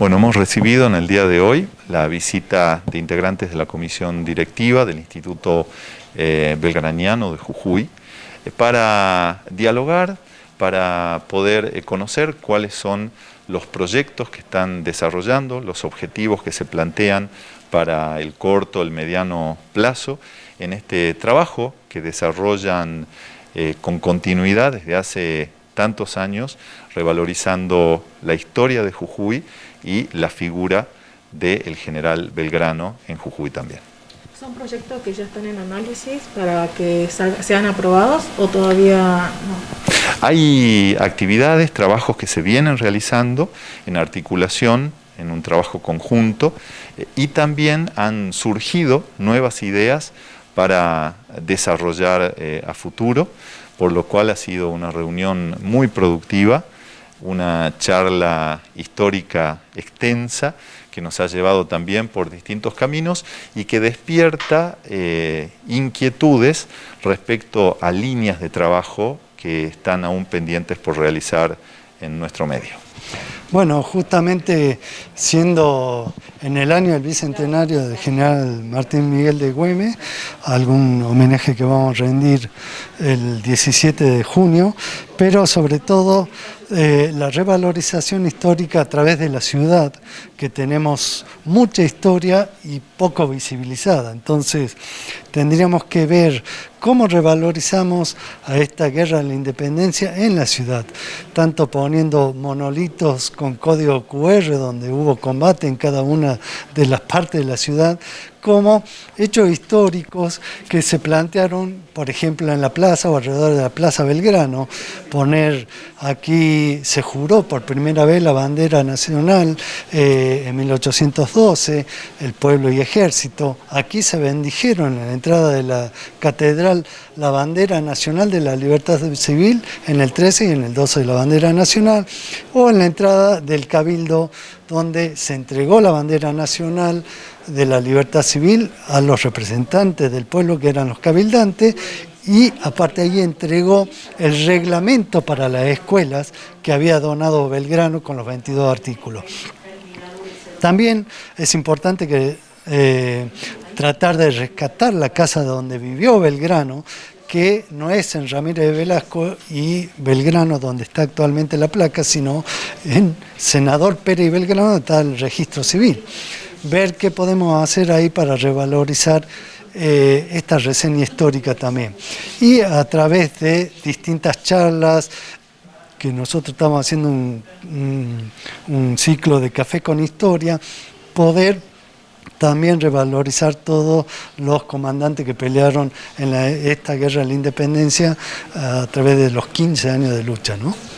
Bueno, hemos recibido en el día de hoy la visita de integrantes de la comisión directiva del Instituto eh, Belgraniano de Jujuy eh, para dialogar, para poder eh, conocer cuáles son los proyectos que están desarrollando, los objetivos que se plantean para el corto, el mediano plazo en este trabajo que desarrollan con continuidad desde hace tantos años, revalorizando la historia de Jujuy y la figura del general Belgrano en Jujuy también. ¿Son proyectos que ya están en análisis para que sean aprobados o todavía no? Hay actividades, trabajos que se vienen realizando en articulación, en un trabajo conjunto, eh, y también han surgido nuevas ideas para desarrollar eh, a futuro, por lo cual ha sido una reunión muy productiva, una charla histórica extensa que nos ha llevado también por distintos caminos y que despierta eh, inquietudes respecto a líneas de trabajo que están aún pendientes por realizar en nuestro medio. Bueno, justamente siendo en el año del bicentenario del general Martín Miguel de Güemes, algún homenaje que vamos a rendir el 17 de junio, pero sobre todo eh, la revalorización histórica a través de la ciudad, que tenemos mucha historia y poco visibilizada. Entonces, tendríamos que ver cómo revalorizamos a esta guerra de la independencia en la ciudad, tanto poniendo monolitos con código QR, donde hubo combate en cada una de las partes de la ciudad, como hechos históricos que se plantearon, por ejemplo, en la plaza o alrededor de la Plaza Belgrano, poner aquí, se juró por primera vez la bandera nacional eh, en 1812, el pueblo y ejército, aquí se bendijeron en la entrada de la catedral la bandera nacional de la libertad civil en el 13 y en el 12 de la bandera nacional, o en la entrada del cabildo donde se entregó la bandera nacional de la libertad civil a los representantes del pueblo que eran los cabildantes y aparte ahí entregó el reglamento para las escuelas que había donado Belgrano con los 22 artículos. También es importante que eh, tratar de rescatar la casa donde vivió Belgrano, que no es en Ramírez de Velasco y Belgrano donde está actualmente la placa, sino en Senador Pérez y Belgrano está el registro civil ver qué podemos hacer ahí para revalorizar eh, esta reseña histórica también. Y a través de distintas charlas, que nosotros estamos haciendo un, ciclo de café con historia, poder también revalorizar todos los comandantes que pelearon en esta guerra de la independencia a través de los 15 años de lucha. ¿no?